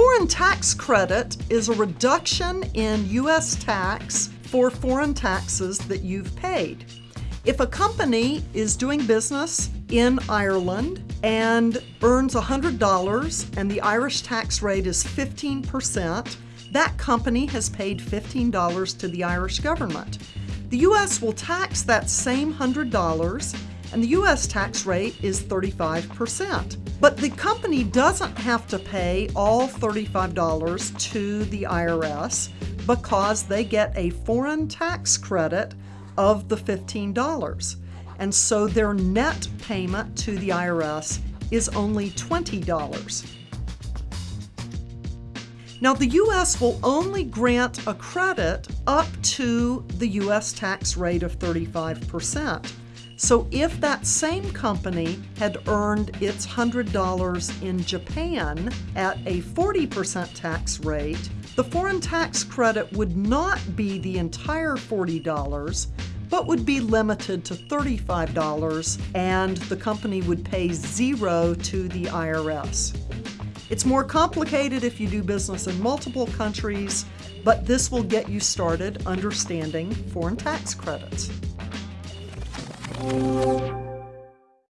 foreign tax credit is a reduction in U.S. tax for foreign taxes that you've paid. If a company is doing business in Ireland and earns $100 and the Irish tax rate is 15%, that company has paid $15 to the Irish government. The U.S. will tax that same $100 and the U.S. tax rate is 35%. But the company doesn't have to pay all $35 to the IRS because they get a foreign tax credit of the $15. And so their net payment to the IRS is only $20. Now, the U.S. will only grant a credit up to the U.S. tax rate of 35%. So if that same company had earned its $100 in Japan at a 40% tax rate, the foreign tax credit would not be the entire $40, but would be limited to $35 and the company would pay zero to the IRS. It's more complicated if you do business in multiple countries, but this will get you started understanding foreign tax credits.